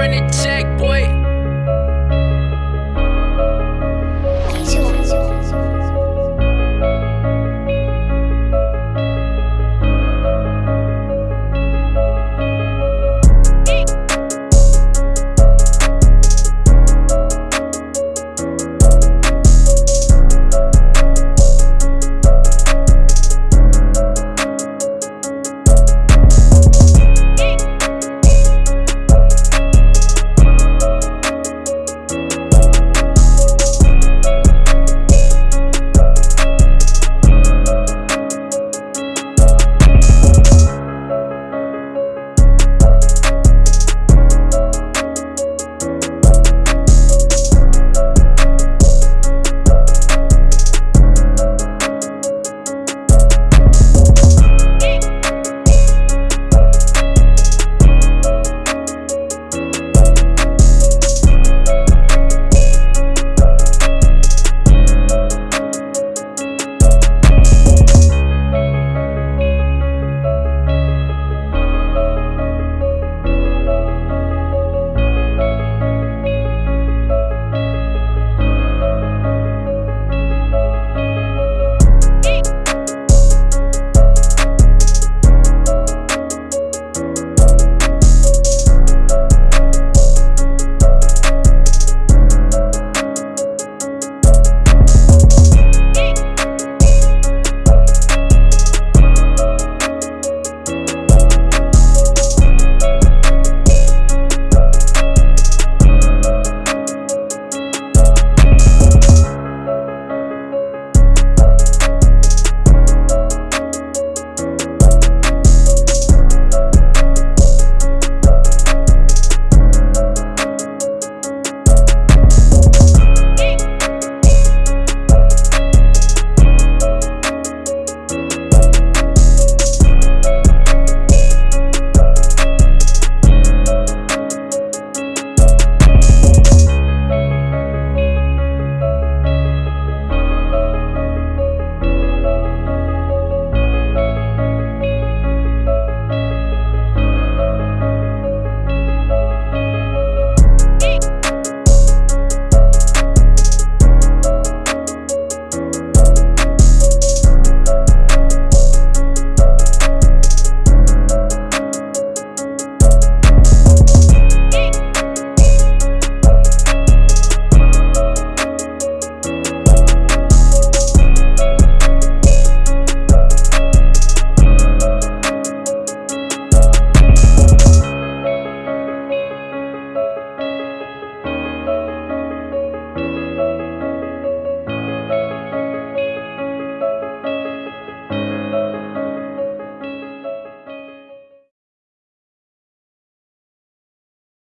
run a check, boy.